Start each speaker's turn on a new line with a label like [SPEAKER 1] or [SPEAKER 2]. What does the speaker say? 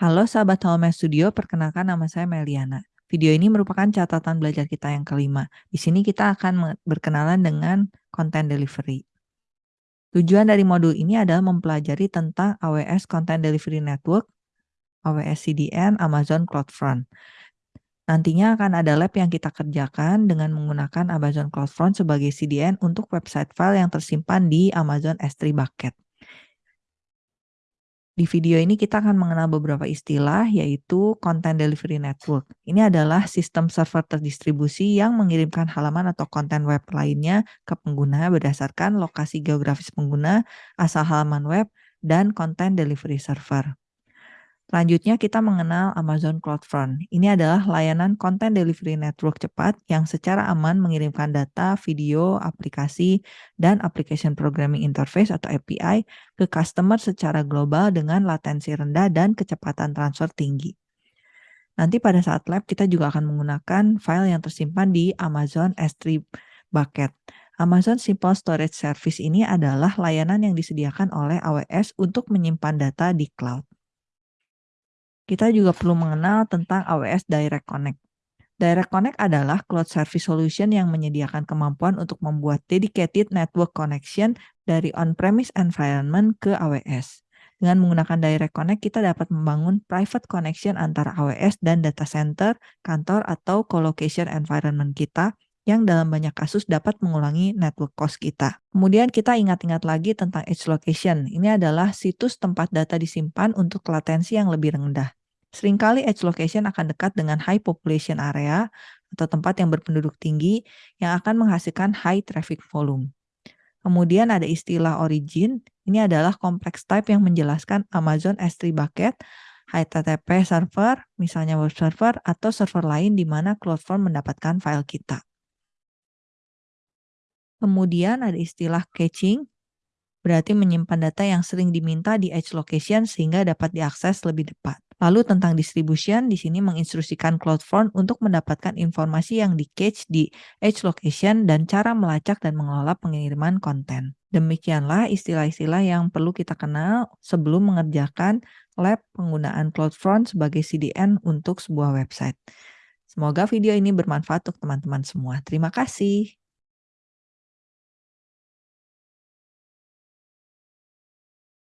[SPEAKER 1] Halo sahabat Home Studio, perkenalkan nama saya Meliana. Video ini merupakan catatan belajar kita yang kelima. Di sini kita akan berkenalan dengan content delivery. Tujuan dari modul ini adalah mempelajari tentang AWS Content Delivery Network, AWS CDN, Amazon CloudFront. Nantinya akan ada lab yang kita kerjakan dengan menggunakan Amazon CloudFront sebagai CDN untuk website file yang tersimpan di Amazon S3 Bucket. Di video ini kita akan mengenal beberapa istilah yaitu Content Delivery Network. Ini adalah sistem server terdistribusi yang mengirimkan halaman atau konten web lainnya ke pengguna berdasarkan lokasi geografis pengguna, asal halaman web, dan konten delivery server. Selanjutnya kita mengenal Amazon CloudFront. Ini adalah layanan content delivery network cepat yang secara aman mengirimkan data, video, aplikasi, dan application programming interface atau API ke customer secara global dengan latensi rendah dan kecepatan transfer tinggi. Nanti pada saat lab kita juga akan menggunakan file yang tersimpan di Amazon S3 Bucket. Amazon Simple Storage Service ini adalah layanan yang disediakan oleh AWS untuk menyimpan data di cloud kita juga perlu mengenal tentang AWS Direct Connect. Direct Connect adalah cloud service solution yang menyediakan kemampuan untuk membuat dedicated network connection dari on-premise environment ke AWS. Dengan menggunakan Direct Connect, kita dapat membangun private connection antara AWS dan data center, kantor, atau colocation environment kita yang dalam banyak kasus dapat mengulangi network cost kita. Kemudian kita ingat-ingat lagi tentang edge location. Ini adalah situs tempat data disimpan untuk latensi yang lebih rendah. Seringkali edge location akan dekat dengan high population area atau tempat yang berpenduduk tinggi yang akan menghasilkan high traffic volume. Kemudian ada istilah origin, ini adalah complex type yang menjelaskan Amazon S3 bucket, HTTP server, misalnya web server, atau server lain di mana CloudFront mendapatkan file kita. Kemudian ada istilah caching, berarti menyimpan data yang sering diminta di edge location sehingga dapat diakses lebih cepat. Lalu tentang distribution, di sini menginstruksikan CloudFront untuk mendapatkan informasi yang di-cache di edge location dan cara melacak dan mengelola pengiriman konten. Demikianlah istilah-istilah yang perlu kita kenal sebelum mengerjakan lab penggunaan CloudFront sebagai CDN untuk sebuah website. Semoga video ini bermanfaat untuk teman-teman semua. Terima kasih.